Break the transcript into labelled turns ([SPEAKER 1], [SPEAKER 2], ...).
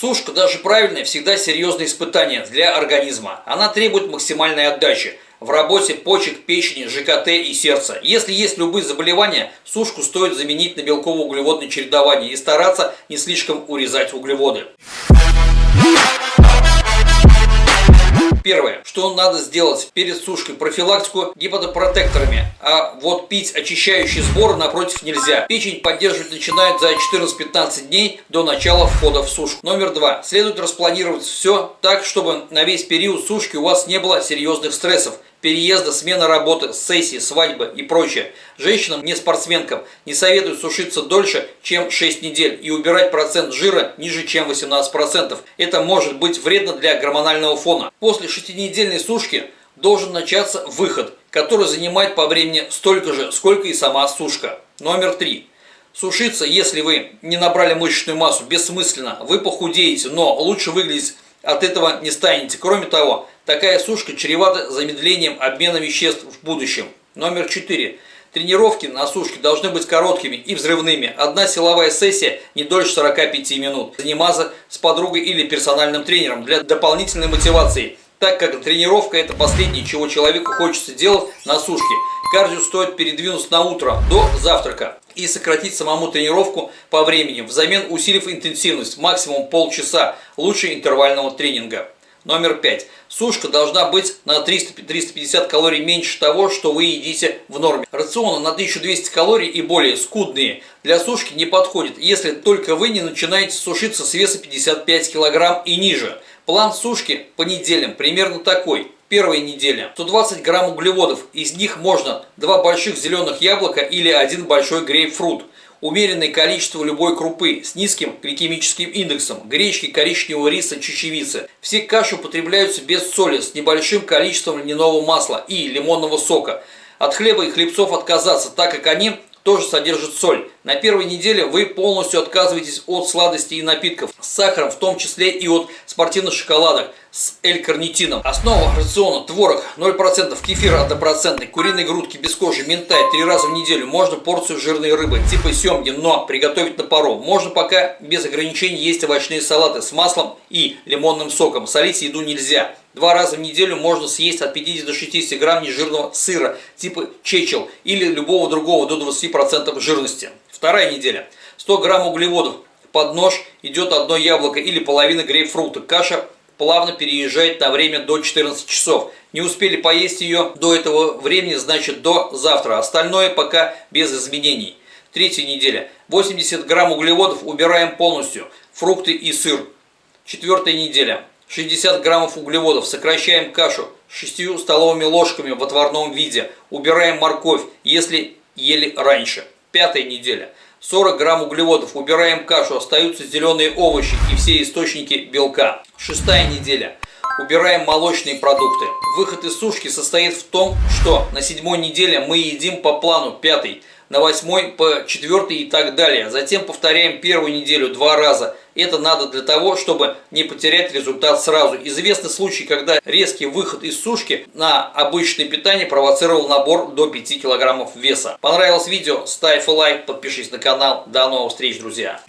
[SPEAKER 1] Сушка, даже правильная, всегда серьезное испытание для организма. Она требует максимальной отдачи в работе почек, печени, ЖКТ и сердца. Если есть любые заболевания, сушку стоит заменить на белково-углеводное чередование и стараться не слишком урезать углеводы. Что надо сделать перед сушкой, профилактику гепатопротекторами, а вот пить очищающий сбор напротив нельзя. Печень поддерживать начинает за 14-15 дней до начала входа в сушку. Номер два, следует распланировать все так, чтобы на весь период сушки у вас не было серьезных стрессов переезда, смена работы, сессии, свадьбы и прочее. Женщинам, не спортсменкам, не советую сушиться дольше, чем 6 недель и убирать процент жира ниже, чем 18%. Это может быть вредно для гормонального фона. После 6-недельной сушки должен начаться выход, который занимает по времени столько же, сколько и сама сушка. Номер 3. Сушиться, если вы не набрали мышечную массу, бессмысленно. Вы похудеете, но лучше выглядеть от этого не станете. Кроме того, такая сушка чревата замедлением обмена веществ в будущем. Номер 4. Тренировки на сушке должны быть короткими и взрывными. Одна силовая сессия не дольше 45 минут. Заниматься с подругой или персональным тренером для дополнительной мотивации, так как тренировка это последнее, чего человеку хочется делать на сушке. Кардио стоит передвинуть на утро до завтрака и сократить самому тренировку по времени, взамен усилив интенсивность максимум полчаса, лучше интервального тренинга. Номер 5. Сушка должна быть на 300-350 калорий меньше того, что вы едите в норме. Рационы на 1200 калорий и более скудные для сушки не подходят, если только вы не начинаете сушиться с веса 55 кг и ниже. План сушки по неделям примерно такой. Первая неделя. 120 грамм углеводов. Из них можно 2 больших зеленых яблока или один большой грейпфрут. Умеренное количество любой крупы с низким гликемическим индексом, гречки, коричневого риса, чечевицы. Все каши употребляются без соли, с небольшим количеством льняного масла и лимонного сока. От хлеба и хлебцов отказаться, так как они тоже содержит соль. На первой неделе вы полностью отказываетесь от сладостей и напитков с сахаром, в том числе и от спортивных шоколадок с L-карнитином. Основа рациона творог 0%, кефир 1%, куриные грудки без кожи, ментай 3 раза в неделю. Можно порцию жирной рыбы типа семги, но приготовить на пару. Можно пока без ограничений есть овощные салаты с маслом и лимонным соком. Солить еду нельзя. Два раза в неделю можно съесть от 50 до 60 грамм нежирного сыра типа чечел или любого другого до 20% жирности. Вторая неделя. 100 грамм углеводов. Под нож идет одно яблоко или половина грейпфрута. Каша плавно переезжает на время до 14 часов. Не успели поесть ее до этого времени, значит до завтра. Остальное пока без изменений. Третья неделя. 80 грамм углеводов убираем полностью. Фрукты и сыр. Четвертая неделя. 60 граммов углеводов. Сокращаем кашу 6 столовыми ложками в отварном виде. Убираем морковь, если ели раньше. Пятая неделя. 40 грамм углеводов. Убираем кашу. Остаются зеленые овощи и все источники белка. Шестая неделя. Убираем молочные продукты. Выход из сушки состоит в том, что на седьмой неделе мы едим по плану пятый на восьмой по четвертый и так далее. Затем повторяем первую неделю два раза. Это надо для того, чтобы не потерять результат сразу. Известны случаи, когда резкий выход из сушки на обычное питание провоцировал набор до 5 килограммов веса. Понравилось видео? Ставь лайк, подпишись на канал. До новых встреч, друзья!